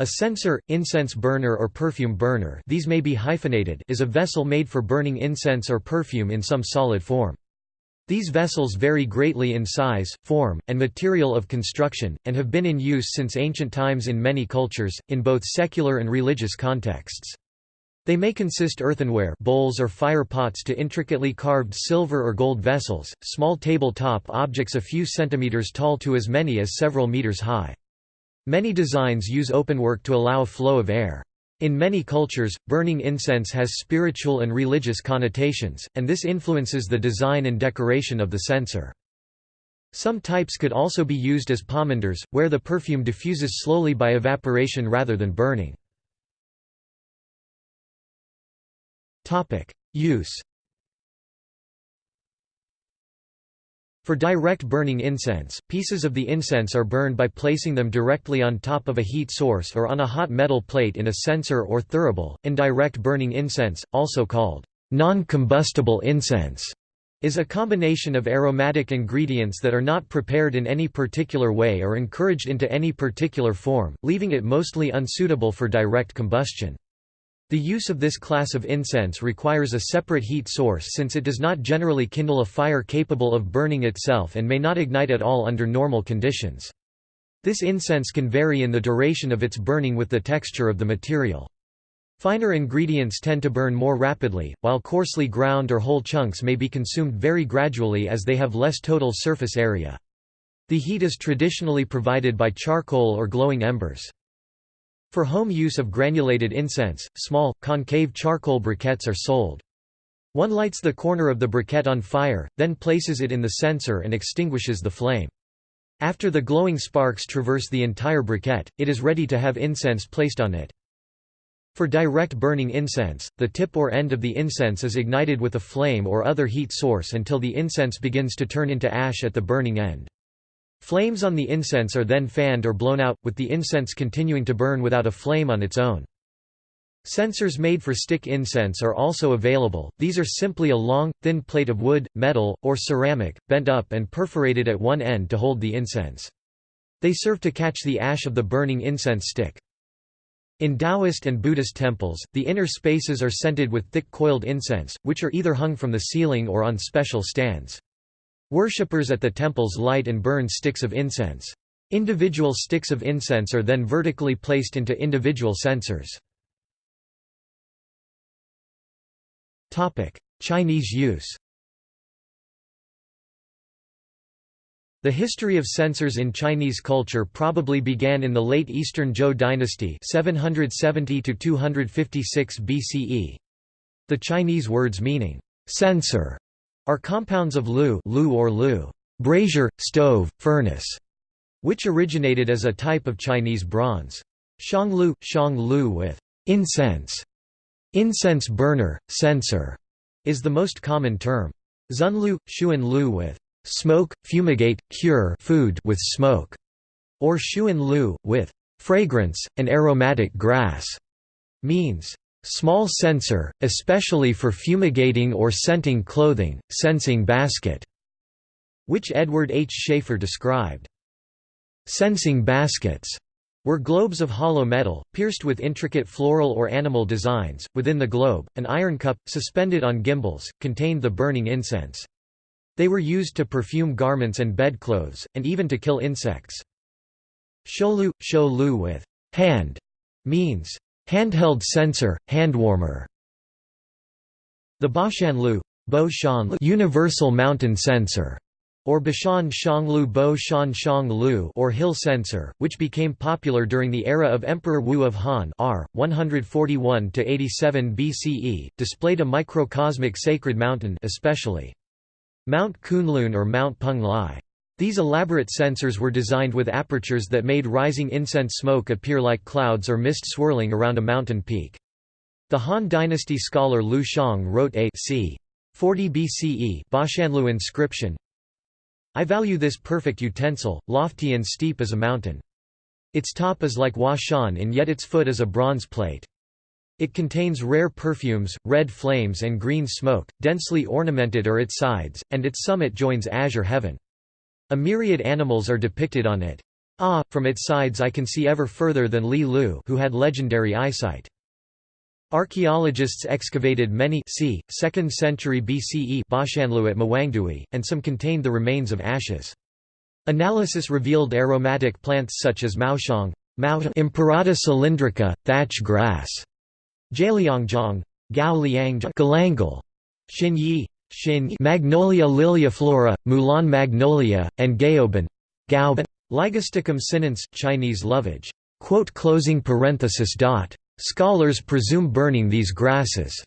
A censer, incense burner or perfume burner these may be hyphenated is a vessel made for burning incense or perfume in some solid form. These vessels vary greatly in size, form, and material of construction, and have been in use since ancient times in many cultures, in both secular and religious contexts. They may consist earthenware bowls or fire pots to intricately carved silver or gold vessels, small table-top objects a few centimeters tall to as many as several meters high. Many designs use openwork to allow a flow of air. In many cultures, burning incense has spiritual and religious connotations, and this influences the design and decoration of the censer. Some types could also be used as pomanders, where the perfume diffuses slowly by evaporation rather than burning. Use For direct burning incense, pieces of the incense are burned by placing them directly on top of a heat source or on a hot metal plate in a censer or thurible. Indirect burning incense, also called non-combustible incense, is a combination of aromatic ingredients that are not prepared in any particular way or encouraged into any particular form, leaving it mostly unsuitable for direct combustion. The use of this class of incense requires a separate heat source since it does not generally kindle a fire capable of burning itself and may not ignite at all under normal conditions. This incense can vary in the duration of its burning with the texture of the material. Finer ingredients tend to burn more rapidly, while coarsely ground or whole chunks may be consumed very gradually as they have less total surface area. The heat is traditionally provided by charcoal or glowing embers. For home use of granulated incense, small, concave charcoal briquettes are sold. One lights the corner of the briquette on fire, then places it in the censer and extinguishes the flame. After the glowing sparks traverse the entire briquette, it is ready to have incense placed on it. For direct burning incense, the tip or end of the incense is ignited with a flame or other heat source until the incense begins to turn into ash at the burning end. Flames on the incense are then fanned or blown out, with the incense continuing to burn without a flame on its own. Censers made for stick incense are also available, these are simply a long, thin plate of wood, metal, or ceramic, bent up and perforated at one end to hold the incense. They serve to catch the ash of the burning incense stick. In Taoist and Buddhist temples, the inner spaces are scented with thick coiled incense, which are either hung from the ceiling or on special stands. Worshippers at the temples light and burn sticks of incense. Individual sticks of incense are then vertically placed into individual censers. Chinese use The history of censers in Chinese culture probably began in the late Eastern Zhou dynasty 770 BCE. The Chinese words meaning, censer are compounds of lu, lu or lu brazier, stove, furnace, which originated as a type of Chinese bronze. Shanglu, shanglu with incense, incense burner, censer, is the most common term. Zunlu, shuan with smoke, fumigate, cure food with smoke, or shuan with fragrance, and aromatic grass, means Small censer, especially for fumigating or scenting clothing, censing basket, which Edward H. Schafer described. Censing baskets were globes of hollow metal, pierced with intricate floral or animal designs. Within the globe, an iron cup, suspended on gimbals, contained the burning incense. They were used to perfume garments and bedclothes, and even to kill insects. Sholu, sholu with hand means Handheld censer, handwarmer The Bashanlu Universal Mountain Censer or Bashan Shanglu Bo Shan or Hill Censer, which became popular during the era of Emperor Wu of Han R. 141 87 BCE, displayed a microcosmic sacred mountain especially Mount Kunlun or Mount Peng Lai. These elaborate censers were designed with apertures that made rising incense smoke appear like clouds or mist swirling around a mountain peak. The Han dynasty scholar Lu Shang wrote a c. 40 BCE Bashanlu inscription I value this perfect utensil, lofty and steep as a mountain. Its top is like Hua Shan and yet its foot is a bronze plate. It contains rare perfumes, red flames and green smoke, densely ornamented are its sides, and its summit joins azure heaven. A myriad animals are depicted on it. Ah, from its sides I can see ever further than Li Lu who had legendary eyesight. Archaeologists excavated many c. 2nd century BCE Bashanlu at Mawangdui, and some contained the remains of ashes. Analysis revealed aromatic plants such as maoshang, Imperata cylindrica, thatch grass, Jialiangjang, Gao Liang Galangal, Xin Magnolia liliiflora, Mulan magnolia, and Gaoban, Gaoban. Ligusticum sinense, Chinese lovage. Closing parenthesis dot. Scholars presume burning these grasses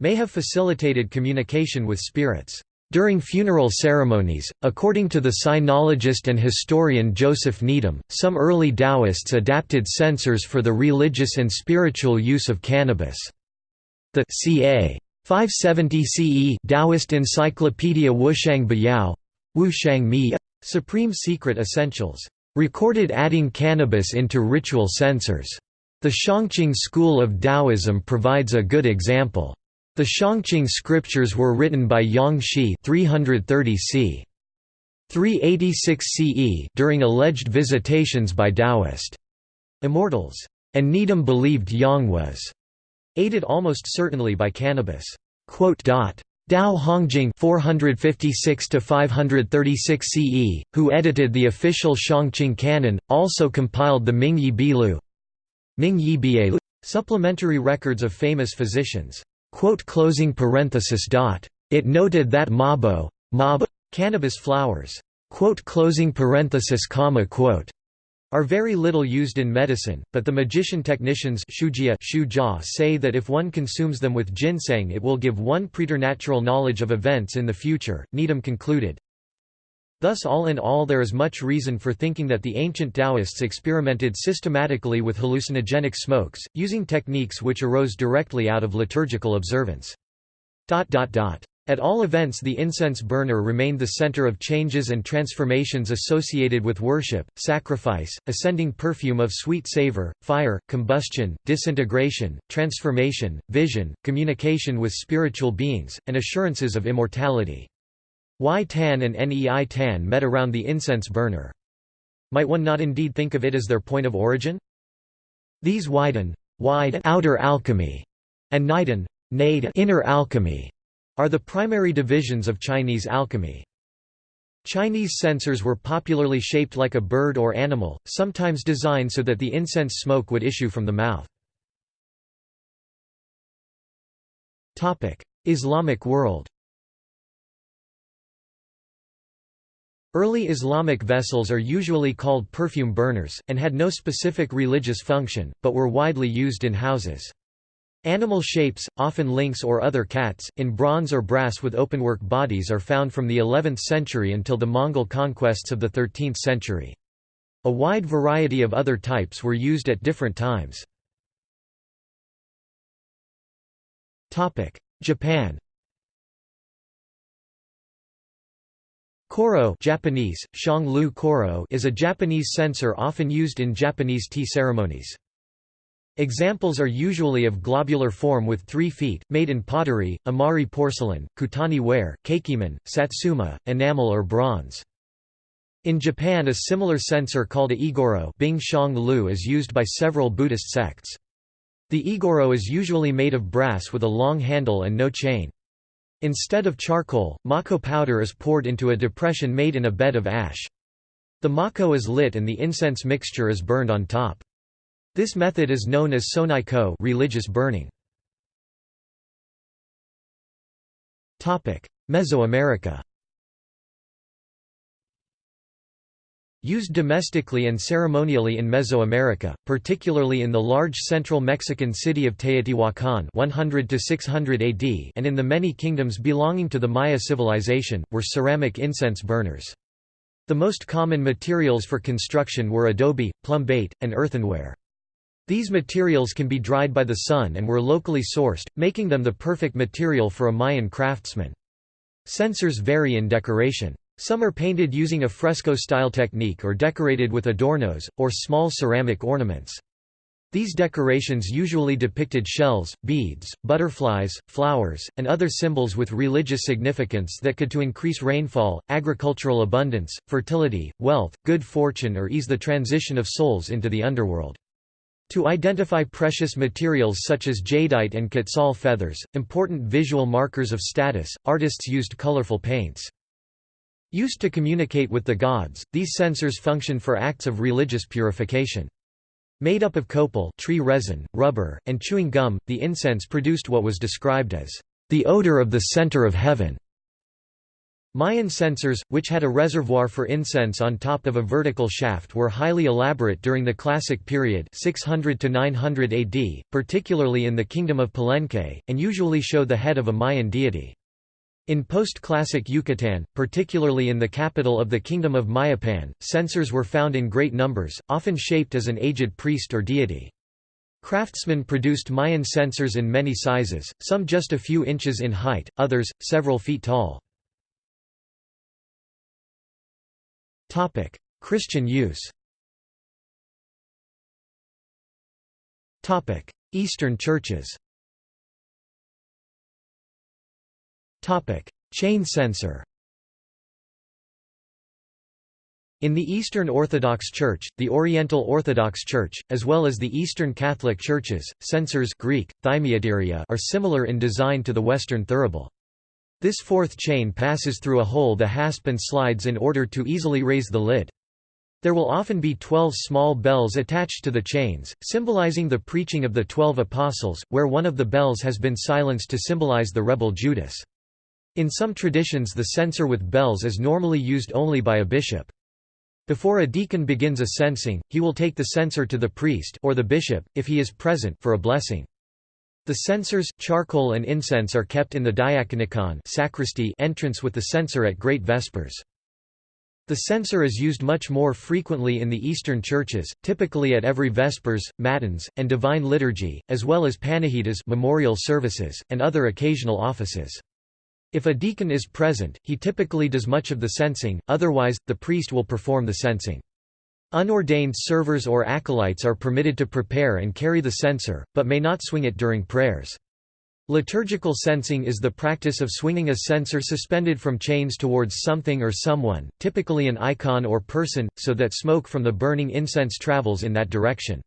may have facilitated communication with spirits. During funeral ceremonies, according to the sinologist and historian Joseph Needham, some early Taoists adapted censers for the religious and spiritual use of cannabis. The ca. 570 CE Taoist Encyclopedia Wushang Bayao, Wushang Mi, Supreme Secret Essentials, recorded adding cannabis into ritual censers. The Shangqing school of Taoism provides a good example. The Shangqing scriptures were written by Yang Xi 330 c. 386 CE during alleged visitations by Taoist immortals, and Needham believed Yang was aided almost certainly by cannabis. Tao Hongjing 456 536 CE, who edited the official Shangqing canon, also compiled the Mingyi Bilu Ming Yi Bie supplementary records of famous physicians. Closing parenthesis. It noted that mabo, mab, cannabis flowers are very little used in medicine, but the magician technicians say that if one consumes them with ginseng it will give one preternatural knowledge of events in the future. Needham concluded, Thus all in all there is much reason for thinking that the ancient Taoists experimented systematically with hallucinogenic smokes, using techniques which arose directly out of liturgical observance. At all events the incense burner remained the center of changes and transformations associated with worship, sacrifice, ascending perfume of sweet savor, fire, combustion, disintegration, transformation, vision, communication with spiritual beings, and assurances of immortality. Y Tan and Nei Tan met around the incense burner. Might one not indeed think of it as their point of origin? These widen wide outer alchemy and Niden inner alchemy are the primary divisions of Chinese alchemy. Chinese censers were popularly shaped like a bird or animal, sometimes designed so that the incense smoke would issue from the mouth. Islamic world Early Islamic vessels are usually called perfume burners, and had no specific religious function, but were widely used in houses. Animal shapes, often lynx or other cats, in bronze or brass with openwork bodies are found from the 11th century until the Mongol conquests of the 13th century. A wide variety of other types were used at different times. Japan Koro Japanese, Koro is a Japanese censer often used in Japanese tea ceremonies. Examples are usually of globular form with three feet, made in pottery, Imari porcelain, Kutani ware, Kakiemon, Satsuma, enamel or bronze. In Japan a similar censer called a igoro is used by several Buddhist sects. The igoro is usually made of brass with a long handle and no chain. Instead of charcoal, mako powder is poured into a depression made in a bed of ash. The mako is lit and the incense mixture is burned on top. This method is known as sonai-ko religious burning. Mesoamerica Used domestically and ceremonially in Mesoamerica, particularly in the large central Mexican city of Teotihuacan 100 to 600 AD and in the many kingdoms belonging to the Maya civilization, were ceramic incense burners. The most common materials for construction were adobe, plumbate, and earthenware. These materials can be dried by the sun and were locally sourced, making them the perfect material for a Mayan craftsman. Censers vary in decoration. Some are painted using a fresco-style technique or decorated with adornos, or small ceramic ornaments. These decorations usually depicted shells, beads, butterflies, flowers, and other symbols with religious significance that could to increase rainfall, agricultural abundance, fertility, wealth, good fortune or ease the transition of souls into the underworld. To identify precious materials such as jadeite and quetzal feathers, important visual markers of status, artists used colorful paints. Used to communicate with the gods, these censers function for acts of religious purification. Made up of copal tree resin, rubber, and chewing gum, the incense produced what was described as the odor of the center of heaven. Mayan censers, which had a reservoir for incense on top of a vertical shaft were highly elaborate during the Classic period 600 to 900 AD, particularly in the Kingdom of Palenque, and usually show the head of a Mayan deity. In post-classic Yucatan, particularly in the capital of the Kingdom of Mayapan, censers were found in great numbers, often shaped as an aged priest or deity. Craftsmen produced Mayan censers in many sizes, some just a few inches in height, others, several feet tall. Christian use Eastern churches Chain censer In the Eastern Orthodox Church, the Oriental Orthodox Church, as well as the Eastern Catholic Churches, censers Greek, are similar in design to the Western thurible. This fourth chain passes through a hole the hasp and slides in order to easily raise the lid. There will often be twelve small bells attached to the chains, symbolizing the preaching of the Twelve Apostles, where one of the bells has been silenced to symbolize the rebel Judas. In some traditions the censer with bells is normally used only by a bishop. Before a deacon begins a censing, he will take the censer to the priest or the bishop, if he is present, for a blessing. The censers, charcoal and incense are kept in the diaconicon sacristy entrance with the censer at Great Vespers. The censer is used much more frequently in the Eastern churches, typically at every Vespers, Matins, and Divine Liturgy, as well as Panahidas memorial services, and other occasional offices. If a deacon is present, he typically does much of the censing, otherwise, the priest will perform the censing. Unordained servers or acolytes are permitted to prepare and carry the censer, but may not swing it during prayers. Liturgical censing is the practice of swinging a censer suspended from chains towards something or someone, typically an icon or person, so that smoke from the burning incense travels in that direction.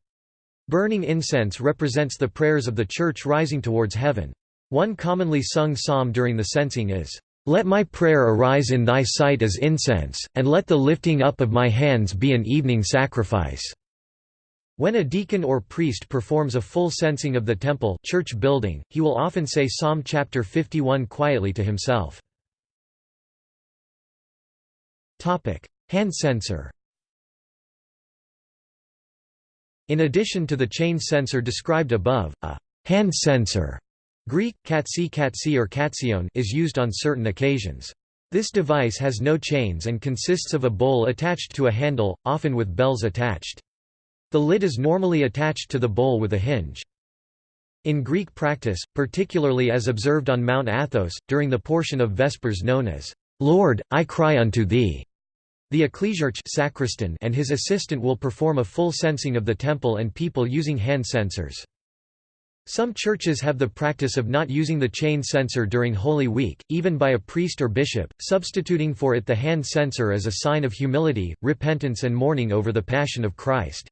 Burning incense represents the prayers of the Church rising towards heaven. One commonly sung psalm during the censing is, "'Let my prayer arise in thy sight as incense, and let the lifting up of my hands be an evening sacrifice." When a deacon or priest performs a full censing of the temple church building, he will often say Psalm chapter 51 quietly to himself. Hand censer In addition to the chain censer described above, a hand censer Greek, katsi katsi or katsion is used on certain occasions. This device has no chains and consists of a bowl attached to a handle, often with bells attached. The lid is normally attached to the bowl with a hinge. In Greek practice, particularly as observed on Mount Athos, during the portion of Vespers known as, "'Lord, I cry unto thee' The ecclesiarch sacristan and his assistant will perform a full censing of the temple and people using hand censers. Some churches have the practice of not using the chain censer during Holy Week, even by a priest or bishop, substituting for it the hand censer as a sign of humility, repentance and mourning over the Passion of Christ.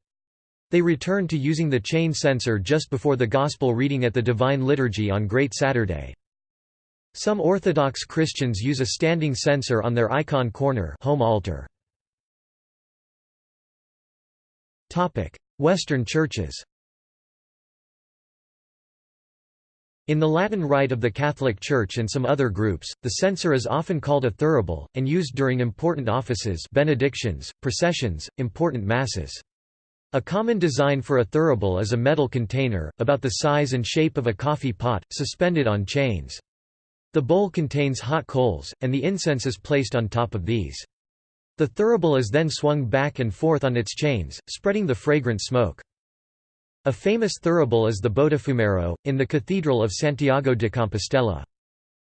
They return to using the chain censer just before the Gospel reading at the Divine Liturgy on Great Saturday. Some Orthodox Christians use a standing censer on their icon corner home altar. Western churches In the Latin Rite of the Catholic Church and some other groups, the censer is often called a thurible, and used during important offices benedictions, processions, important masses. A common design for a thurible is a metal container, about the size and shape of a coffee pot, suspended on chains. The bowl contains hot coals, and the incense is placed on top of these. The thurible is then swung back and forth on its chains, spreading the fragrant smoke. A famous thurible is the Botafumeiro, in the Cathedral of Santiago de Compostela.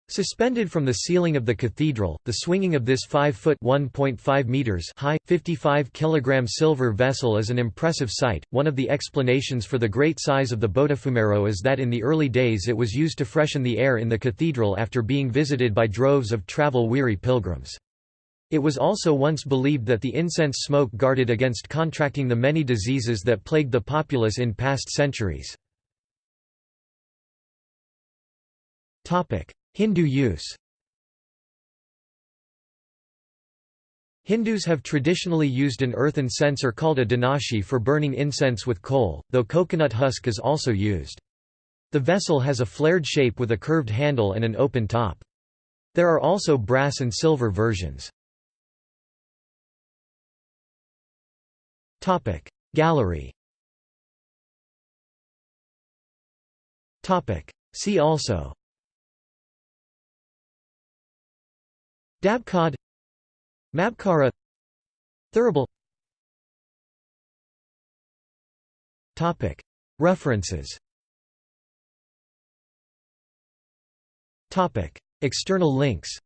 Suspended from the ceiling of the cathedral, the swinging of this 5-foot (1.5 meters) high, 55 kilogram silver vessel is an impressive sight. One of the explanations for the great size of the Botafumeiro is that in the early days it was used to freshen the air in the cathedral after being visited by droves of travel-weary pilgrims. It was also once believed that the incense smoke guarded against contracting the many diseases that plagued the populace in past centuries. Hindu use Hindus have traditionally used an earthen censer called a dhanashi for burning incense with coal, though coconut husk is also used. The vessel has a flared shape with a curved handle and an open top. There are also brass and silver versions. Gallery. See also. Dabkad Mabkara. Thurible. References. External links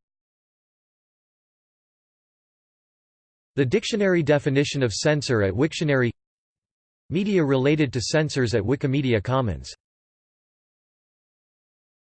The dictionary definition of censer at Wiktionary Media related to censers at Wikimedia Commons